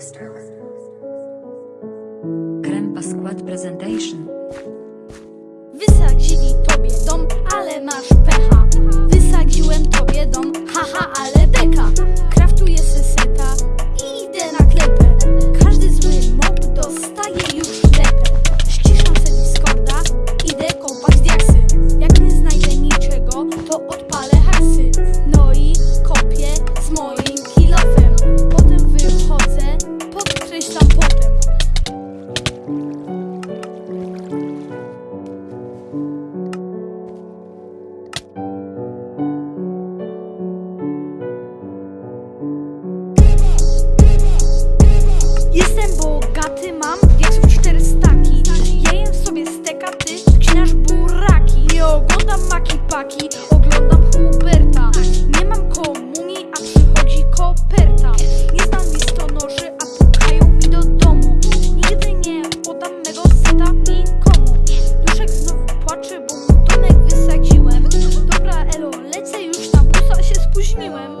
Extra. Krempa Squad Presentation chłopaki Oglądam Huberta. Nie mam komunii, a przychodzi koperta. Nie znam noży, a pukają mi do domu. Nigdy nie podam mego seta nikomu. Duszek znowu płacze, bo mu tonek wysadziłem. Dobra elo, lecę już na busa, się spóźniłem.